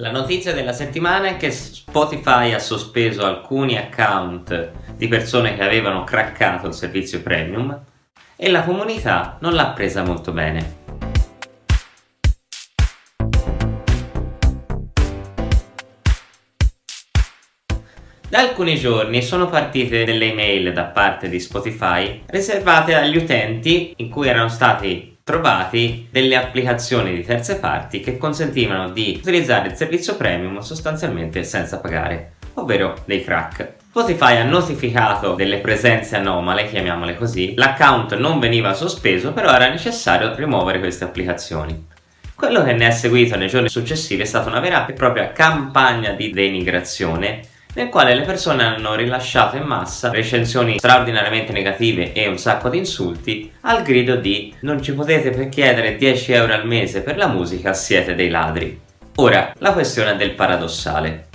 La notizia della settimana è che Spotify ha sospeso alcuni account di persone che avevano craccato il servizio premium e la comunità non l'ha presa molto bene. Da alcuni giorni sono partite delle email da parte di Spotify riservate agli utenti in cui erano stati trovati delle applicazioni di terze parti che consentivano di utilizzare il servizio premium sostanzialmente senza pagare, ovvero dei crack. Spotify ha notificato delle presenze anomale, chiamiamole così, l'account non veniva sospeso però era necessario rimuovere queste applicazioni. Quello che ne è seguito nei giorni successivi è stata una vera e propria campagna di denigrazione nel quale le persone hanno rilasciato in massa recensioni straordinariamente negative e un sacco di insulti al grido di non ci potete chiedere 10 euro al mese per la musica, siete dei ladri. Ora, la questione del paradossale.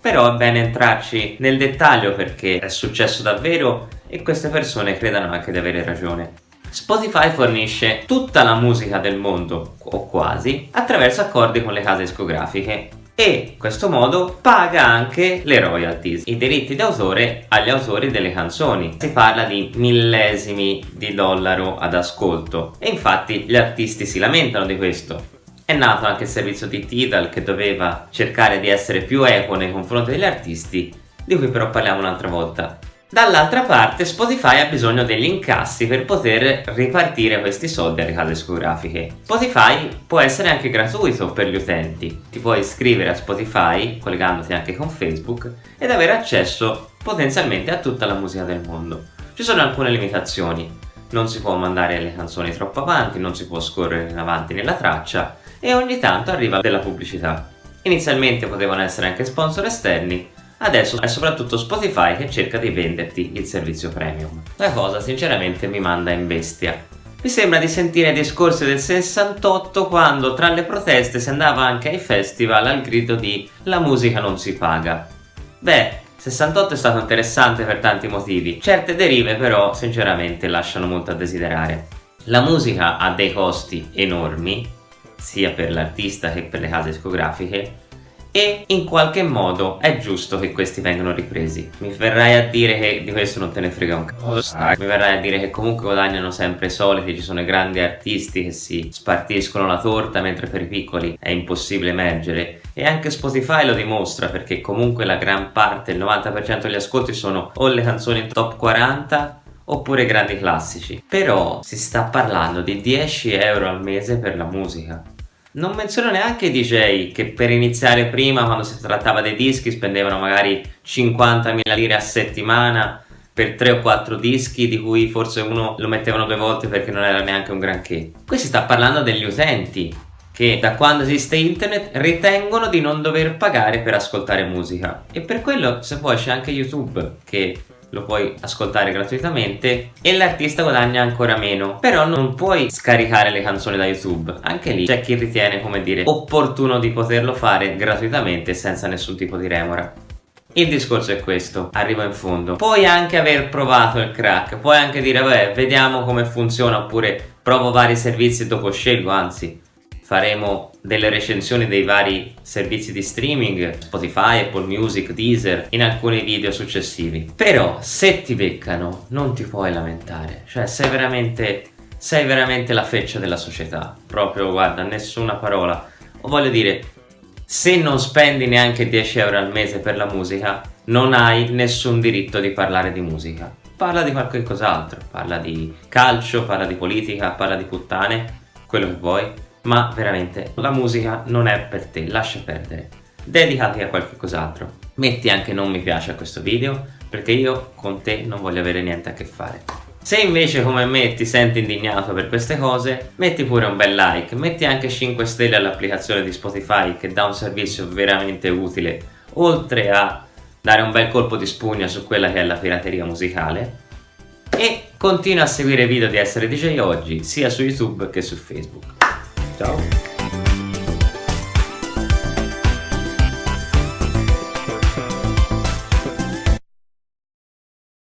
Però è bene entrarci nel dettaglio perché è successo davvero e queste persone credano anche di avere ragione. Spotify fornisce tutta la musica del mondo, o quasi, attraverso accordi con le case discografiche e in questo modo paga anche le royalties, i diritti d'autore agli autori delle canzoni. Si parla di millesimi di dollaro ad ascolto e infatti gli artisti si lamentano di questo. È nato anche il servizio di Tidal che doveva cercare di essere più equo nei confronti degli artisti, di cui però parliamo un'altra volta. Dall'altra parte Spotify ha bisogno degli incassi per poter ripartire questi soldi alle case discografiche. Spotify può essere anche gratuito per gli utenti, ti puoi iscrivere a Spotify collegandoti anche con Facebook ed avere accesso potenzialmente a tutta la musica del mondo. Ci sono alcune limitazioni, non si può mandare le canzoni troppo avanti, non si può scorrere in avanti nella traccia e ogni tanto arriva della pubblicità. Inizialmente potevano essere anche sponsor esterni, Adesso è soprattutto Spotify che cerca di venderti il servizio premium. La cosa sinceramente mi manda in bestia. Mi sembra di sentire i discorsi del 68 quando tra le proteste si andava anche ai festival al grido di la musica non si paga. Beh, 68 è stato interessante per tanti motivi, certe derive però sinceramente lasciano molto a desiderare. La musica ha dei costi enormi, sia per l'artista che per le case discografiche, e in qualche modo è giusto che questi vengano ripresi. Mi verrai a dire che di questo non te ne frega un cazzo. Mi verrai a dire che comunque guadagnano sempre i soliti, ci sono i grandi artisti che si spartiscono la torta mentre per i piccoli è impossibile emergere. E anche Spotify lo dimostra perché comunque la gran parte, il 90% degli ascolti sono o le canzoni top 40 oppure grandi classici. Però si sta parlando di 10 euro al mese per la musica. Non menziono neanche i DJ che per iniziare prima quando si trattava dei dischi spendevano magari 50.000 lire a settimana per 3 o 4 dischi di cui forse uno lo mettevano due volte perché non era neanche un granché. Qui si sta parlando degli utenti che da quando esiste internet ritengono di non dover pagare per ascoltare musica e per quello se vuoi c'è anche YouTube che lo puoi ascoltare gratuitamente e l'artista guadagna ancora meno. Però non puoi scaricare le canzoni da youtube. Anche lì c'è chi ritiene come dire opportuno di poterlo fare gratuitamente senza nessun tipo di remora. Il discorso è questo, arrivo in fondo. Puoi anche aver provato il crack, puoi anche dire vabbè vediamo come funziona oppure provo vari servizi e dopo scelgo, anzi faremo delle recensioni dei vari servizi di streaming Spotify, Apple Music, Deezer in alcuni video successivi. Però se ti beccano non ti puoi lamentare. Cioè sei veramente sei veramente la feccia della società. Proprio guarda nessuna parola. O voglio dire se non spendi neanche 10 euro al mese per la musica non hai nessun diritto di parlare di musica. Parla di qualche cos'altro. Parla di calcio, parla di politica, parla di puttane quello che vuoi ma veramente la musica non è per te, lascia perdere. Dedicati a qualche cos'altro. Metti anche non mi piace a questo video perché io con te non voglio avere niente a che fare. Se invece come me ti senti indignato per queste cose, metti pure un bel like, metti anche 5 stelle all'applicazione di Spotify che dà un servizio veramente utile, oltre a dare un bel colpo di spugna su quella che è la pirateria musicale e continua a seguire i video di Essere DJ Oggi sia su YouTube che su Facebook. Tchau.